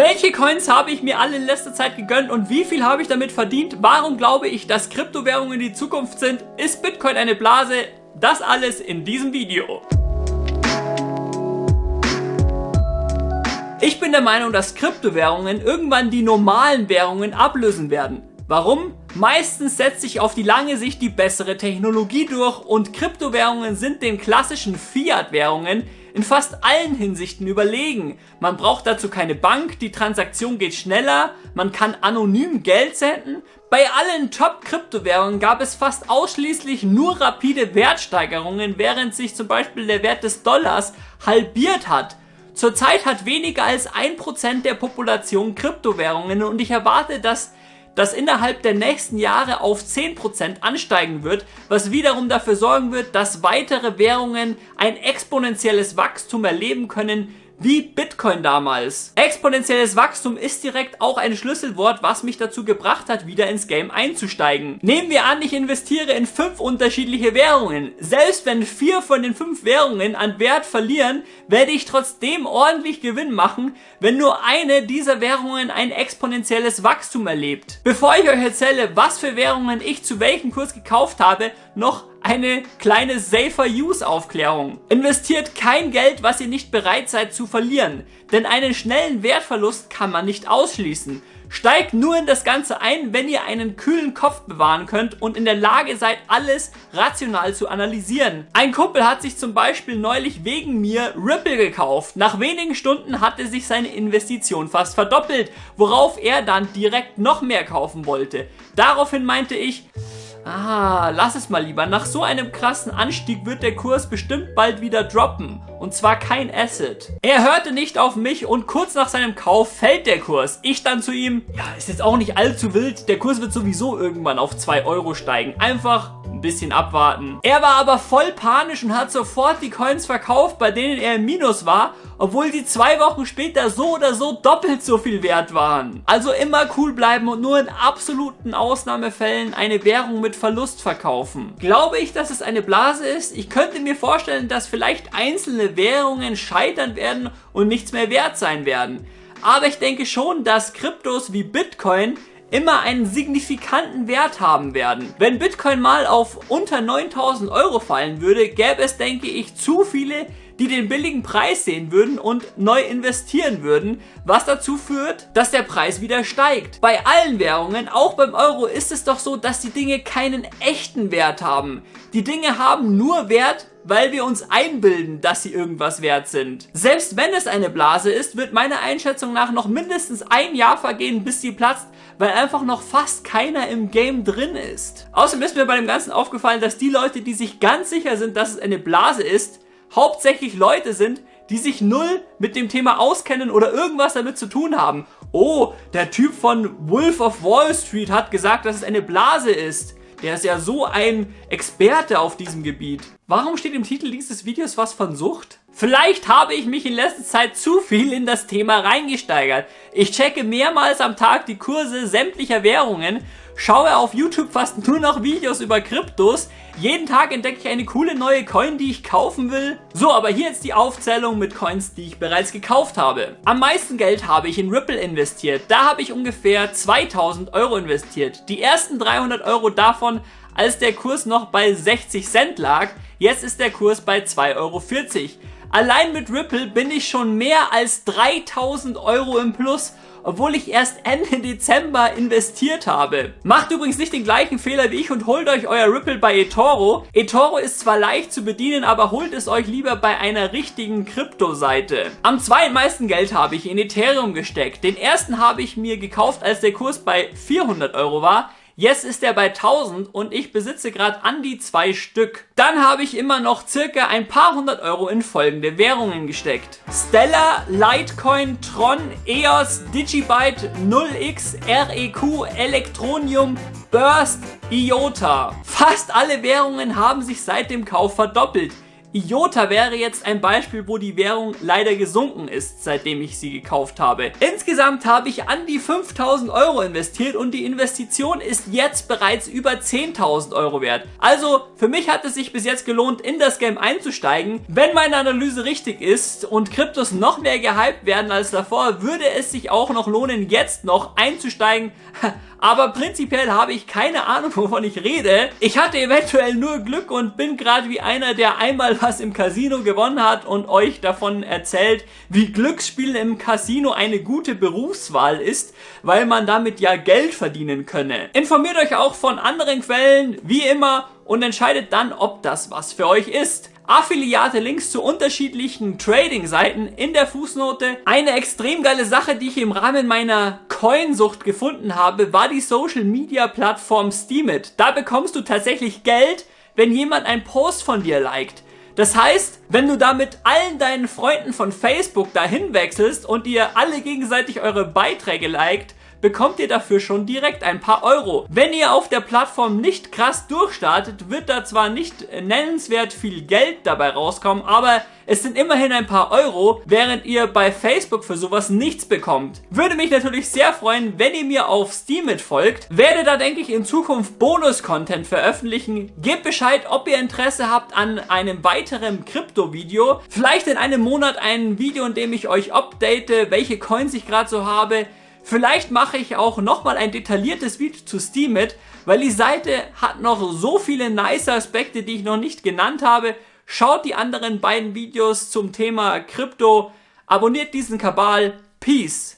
Welche Coins habe ich mir alle in letzter Zeit gegönnt und wie viel habe ich damit verdient? Warum glaube ich, dass Kryptowährungen die Zukunft sind? Ist Bitcoin eine Blase? Das alles in diesem Video. Ich bin der Meinung, dass Kryptowährungen irgendwann die normalen Währungen ablösen werden. Warum? Meistens setzt sich auf die lange Sicht die bessere Technologie durch und Kryptowährungen sind den klassischen Fiat-Währungen in fast allen Hinsichten überlegen. Man braucht dazu keine Bank, die Transaktion geht schneller, man kann anonym Geld senden. Bei allen Top-Kryptowährungen gab es fast ausschließlich nur rapide Wertsteigerungen, während sich zum Beispiel der Wert des Dollars halbiert hat. Zurzeit hat weniger als 1% der Population Kryptowährungen und ich erwarte, dass das innerhalb der nächsten Jahre auf 10% ansteigen wird, was wiederum dafür sorgen wird, dass weitere Währungen ein exponentielles Wachstum erleben können, wie Bitcoin damals. Exponentielles Wachstum ist direkt auch ein Schlüsselwort, was mich dazu gebracht hat, wieder ins Game einzusteigen. Nehmen wir an, ich investiere in fünf unterschiedliche Währungen. Selbst wenn vier von den fünf Währungen an Wert verlieren, werde ich trotzdem ordentlich Gewinn machen, wenn nur eine dieser Währungen ein exponentielles Wachstum erlebt. Bevor ich euch erzähle, was für Währungen ich zu welchem Kurs gekauft habe, noch eine kleine Safer Use Aufklärung. Investiert kein Geld, was ihr nicht bereit seid zu verlieren, denn einen schnellen Wertverlust kann man nicht ausschließen. Steigt nur in das Ganze ein, wenn ihr einen kühlen Kopf bewahren könnt und in der Lage seid, alles rational zu analysieren. Ein Kumpel hat sich zum Beispiel neulich wegen mir Ripple gekauft. Nach wenigen Stunden hatte sich seine Investition fast verdoppelt, worauf er dann direkt noch mehr kaufen wollte. Daraufhin meinte ich, Ah, lass es mal lieber. Nach so einem krassen Anstieg wird der Kurs bestimmt bald wieder droppen. Und zwar kein Asset. Er hörte nicht auf mich und kurz nach seinem Kauf fällt der Kurs. Ich dann zu ihm, ja, ist jetzt auch nicht allzu wild. Der Kurs wird sowieso irgendwann auf 2 Euro steigen. Einfach ein bisschen abwarten. Er war aber voll panisch und hat sofort die Coins verkauft, bei denen er im Minus war, obwohl sie zwei Wochen später so oder so doppelt so viel wert waren. Also immer cool bleiben und nur in absoluten Ausnahmefällen eine Währung mit Verlust verkaufen. Glaube ich, dass es eine Blase ist? Ich könnte mir vorstellen, dass vielleicht einzelne Währungen scheitern werden und nichts mehr wert sein werden. Aber ich denke schon, dass Kryptos wie Bitcoin immer einen signifikanten Wert haben werden. Wenn Bitcoin mal auf unter 9000 Euro fallen würde, gäbe es, denke ich, zu viele, die den billigen Preis sehen würden und neu investieren würden, was dazu führt, dass der Preis wieder steigt. Bei allen Währungen, auch beim Euro, ist es doch so, dass die Dinge keinen echten Wert haben. Die Dinge haben nur Wert, weil wir uns einbilden, dass sie irgendwas wert sind. Selbst wenn es eine Blase ist, wird meiner Einschätzung nach noch mindestens ein Jahr vergehen, bis sie platzt, weil einfach noch fast keiner im Game drin ist. Außerdem ist mir bei dem Ganzen aufgefallen, dass die Leute, die sich ganz sicher sind, dass es eine Blase ist, hauptsächlich Leute sind, die sich null mit dem Thema auskennen oder irgendwas damit zu tun haben. Oh, der Typ von Wolf of Wall Street hat gesagt, dass es eine Blase ist. Der ist ja so ein Experte auf diesem Gebiet. Warum steht im Titel dieses Videos was von Sucht? Vielleicht habe ich mich in letzter Zeit zu viel in das Thema reingesteigert. Ich checke mehrmals am Tag die Kurse sämtlicher Währungen, schaue auf YouTube fast nur noch Videos über Kryptos, jeden Tag entdecke ich eine coole neue Coin, die ich kaufen will. So, aber hier jetzt die Aufzählung mit Coins, die ich bereits gekauft habe. Am meisten Geld habe ich in Ripple investiert. Da habe ich ungefähr 2000 Euro investiert. Die ersten 300 Euro davon, als der Kurs noch bei 60 Cent lag. Jetzt ist der Kurs bei 2,40 Euro. Allein mit Ripple bin ich schon mehr als 3000 Euro im Plus obwohl ich erst Ende Dezember investiert habe. Macht übrigens nicht den gleichen Fehler wie ich und holt euch euer Ripple bei eToro. eToro ist zwar leicht zu bedienen, aber holt es euch lieber bei einer richtigen Kryptoseite. Am zweitmeisten Geld habe ich in Ethereum gesteckt. Den ersten habe ich mir gekauft, als der Kurs bei 400 Euro war. Jetzt ist er bei 1000 und ich besitze gerade an die zwei Stück. Dann habe ich immer noch circa ein paar hundert Euro in folgende Währungen gesteckt. Stellar, Litecoin, Tron, EOS, Digibyte, 0x, REQ, Electronium, Burst, IOTA. Fast alle Währungen haben sich seit dem Kauf verdoppelt. IOTA wäre jetzt ein Beispiel, wo die Währung leider gesunken ist, seitdem ich sie gekauft habe. Insgesamt habe ich an die 5000 Euro investiert und die Investition ist jetzt bereits über 10.000 Euro wert. Also für mich hat es sich bis jetzt gelohnt, in das Game einzusteigen. Wenn meine Analyse richtig ist und Kryptos noch mehr gehypt werden als davor, würde es sich auch noch lohnen, jetzt noch einzusteigen. aber prinzipiell habe ich keine Ahnung, wovon ich rede. Ich hatte eventuell nur Glück und bin gerade wie einer, der einmal was im Casino gewonnen hat und euch davon erzählt, wie Glücksspielen im Casino eine gute Berufswahl ist, weil man damit ja Geld verdienen könne. Informiert euch auch von anderen Quellen, wie immer, und entscheidet dann, ob das was für euch ist. Affiliate-Links zu unterschiedlichen Trading-Seiten in der Fußnote. Eine extrem geile Sache, die ich im Rahmen meiner Coinsucht gefunden habe, war die Social-Media-Plattform Steemit. Da bekommst du tatsächlich Geld, wenn jemand einen Post von dir liked. Das heißt, wenn du da mit allen deinen Freunden von Facebook dahin wechselst und ihr alle gegenseitig eure Beiträge liked, bekommt ihr dafür schon direkt ein paar Euro. Wenn ihr auf der Plattform nicht krass durchstartet, wird da zwar nicht nennenswert viel Geld dabei rauskommen, aber es sind immerhin ein paar Euro, während ihr bei Facebook für sowas nichts bekommt. Würde mich natürlich sehr freuen, wenn ihr mir auf Steemit folgt. Werde da, denke ich, in Zukunft Bonus-Content veröffentlichen. Gebt Bescheid, ob ihr Interesse habt an einem weiteren Krypto-Video. Vielleicht in einem Monat ein Video, in dem ich euch update, welche Coins ich gerade so habe. Vielleicht mache ich auch nochmal ein detailliertes Video zu Steemit, weil die Seite hat noch so viele nice Aspekte, die ich noch nicht genannt habe. Schaut die anderen beiden Videos zum Thema Krypto, abonniert diesen Kabal. Peace!